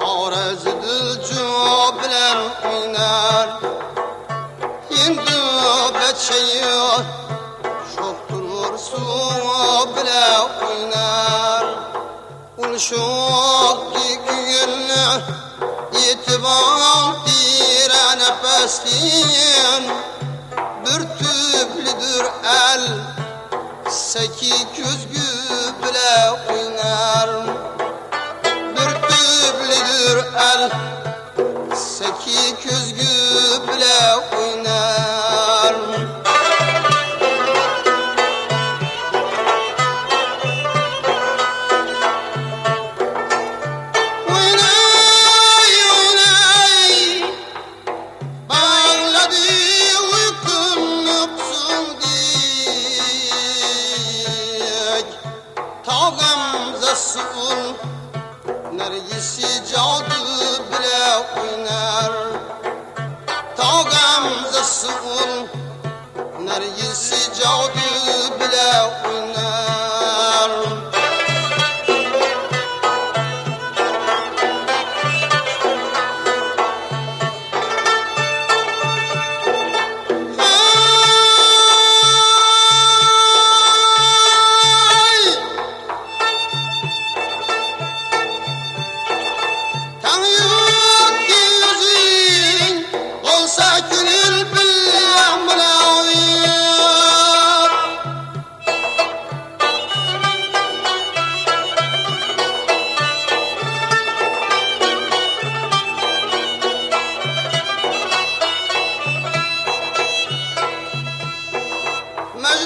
Arez dilcu bilen oynar Hindi beçeyi Çok durur su bile oynar Ul şok gülü İtibar dire nefesliyin Bir tüplüdür el Seki küzgü bile oynar el Seki küzgü bile oynar Tağımza sul Nergisi cadı bile oynar. Tağımza sul Nergisi cadı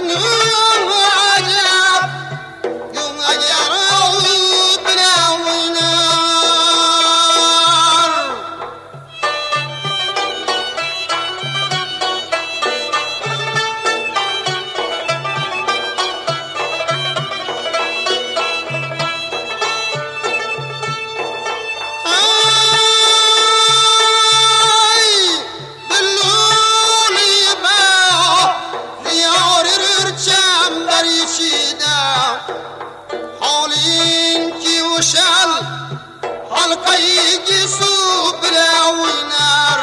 Annie. İçinde. Halin ki uşal, halkayı su bile oynar.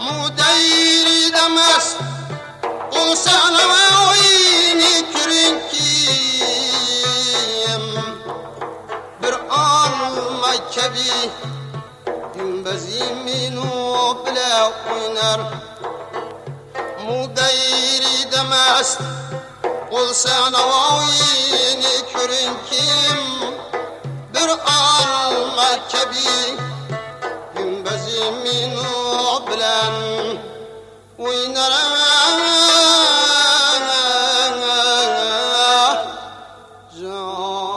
Mudeyri demez, olsan ama oyunu kürün kim? Bir alma kebi, Gümbez'imin o olsa navaini körünkim bir an merkebi günbezimin o bilen oynarım John.